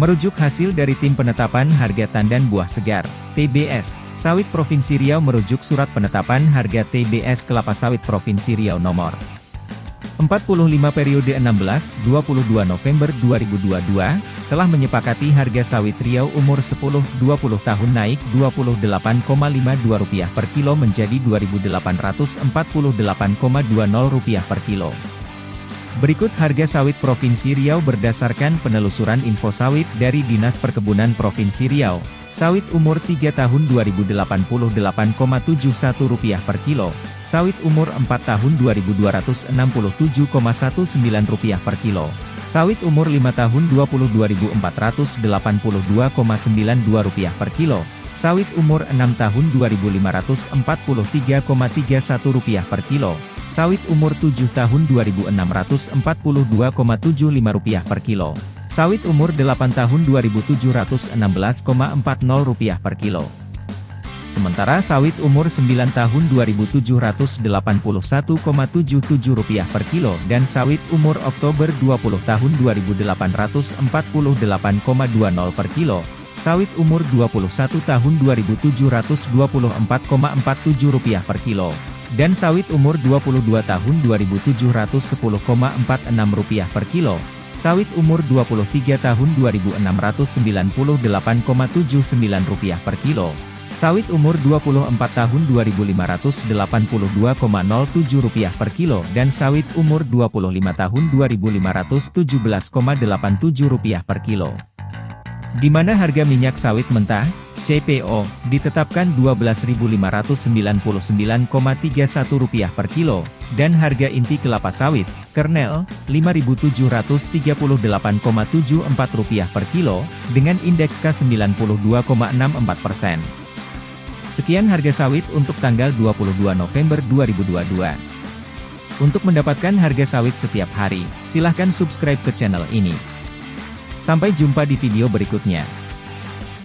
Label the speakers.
Speaker 1: Merujuk hasil dari Tim Penetapan Harga Tandan Buah Segar, TBS, Sawit Provinsi Riau merujuk Surat Penetapan Harga TBS Kelapa Sawit Provinsi Riau nomor 45 periode 16-22 November 2022, telah menyepakati harga sawit Riau umur 10-20 tahun naik Rp28,52 per kilo menjadi Rp2.848,20 per kilo. Berikut harga sawit Provinsi Riau berdasarkan penelusuran info sawit dari Dinas Perkebunan Provinsi Riau. Sawit umur 3 tahun Rp2088,71 per kilo. Sawit umur 4 tahun Rp2.267,19 per kilo. Sawit umur 5 tahun Rp22.482,92 per kilo. Sawit umur 6 tahun Rp2.543,31 per kilo. Sawit umur 7 tahun Rp2.642,75 per kilo. Sawit umur 8 tahun Rp2.716,40 per kilo. Sementara sawit umur 9 tahun Rp2.781,77 per kilo dan sawit umur Oktober 20 tahun Rp2.848,20 per kilo. Sawit umur 21 tahun Rp2.724,47 per kilo dan sawit umur 22 tahun Rp2.710,46 per kilo, sawit umur 23 tahun Rp2.698,79 per kilo, sawit umur 24 tahun Rp2.582,07 per kilo dan sawit umur 25 tahun Rp2.517,87 per kilo. Di mana harga minyak sawit mentah, CPO, ditetapkan Rp12.599,31 per kilo, dan harga inti kelapa sawit, kernel, Rp5.738,74 per kilo, dengan indeks K92,64%. Sekian harga sawit untuk tanggal 22 November 2022. Untuk mendapatkan harga sawit setiap hari, silahkan subscribe ke channel ini. Sampai jumpa di video berikutnya.